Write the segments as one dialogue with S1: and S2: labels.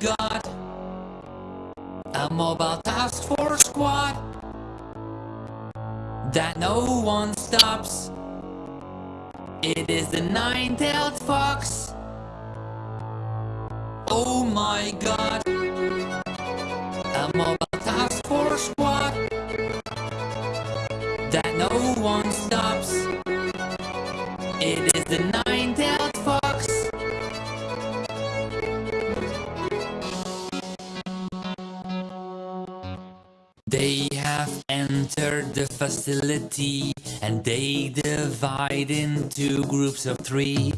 S1: god! A mobile task force squad that no one stops. It is the nine-tailed fox. Oh my god! A mobile task force squad that no one stops. It is the entered the facility and they divide into groups of three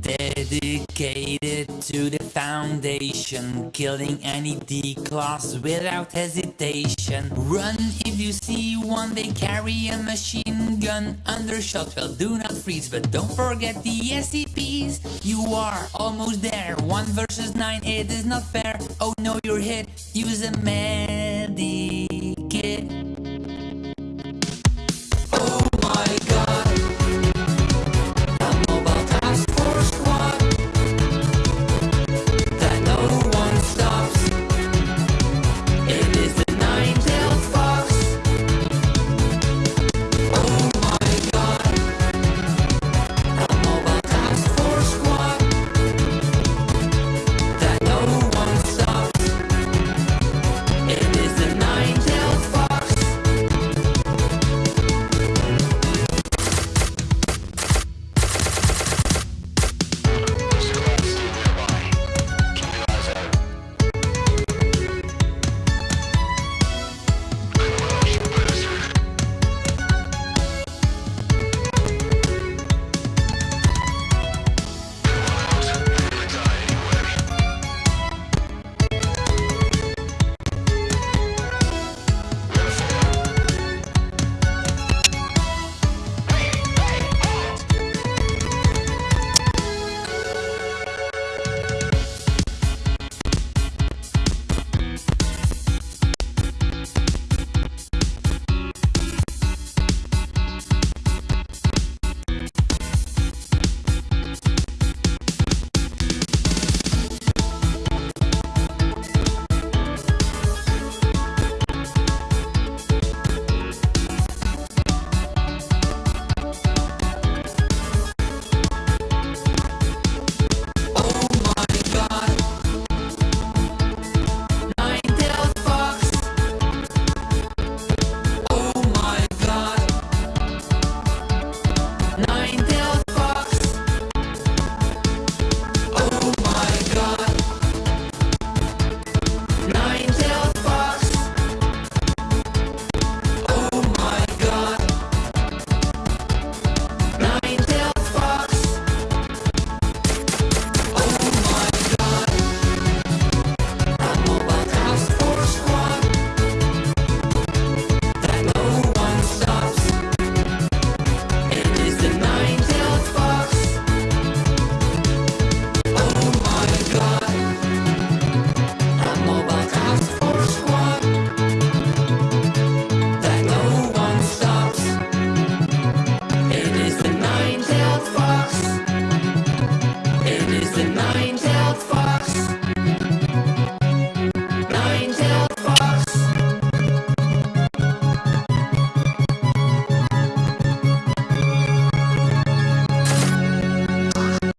S1: dedicated to the foundation, killing any D-class without hesitation. Run if you see one, they carry a machine gun under shot. Well, do not freeze, but don't forget the SCPs. You are almost there. One versus nine, it is not fair. Oh no, you're hit. Use a medic.